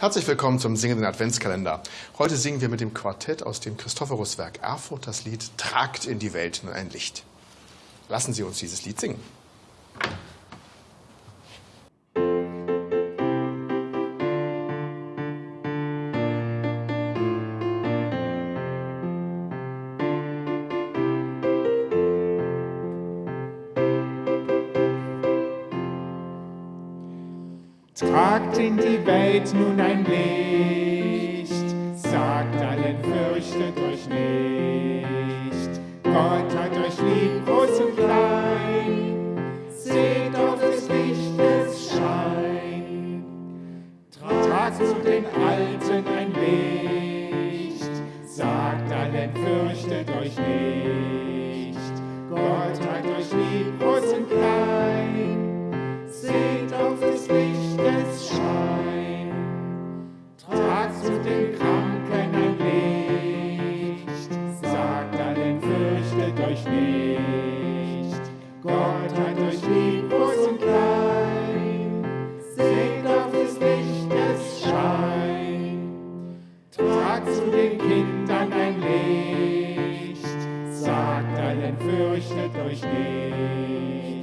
Herzlich willkommen zum singenden Adventskalender. Heute singen wir mit dem Quartett aus dem Christophoruswerk Erfurt das Lied Tragt in die Welt nur ein Licht. Lassen Sie uns dieses Lied singen. Tragt in die Welt nun ein Licht, sagt allen, fürchtet euch nicht. Gott hat euch lieb, groß und klein, seht auf des Lichtes Schein. Tragt zu den Alten ein Licht, sagt allen, fürchtet euch nicht. Gott hat euch lieb, euch nicht. Gott hat euch lieb, groß und klein, seht auf des Lichtes Schein. Tragt zu den Kindern ein Licht, sagt allen, fürchtet euch nicht.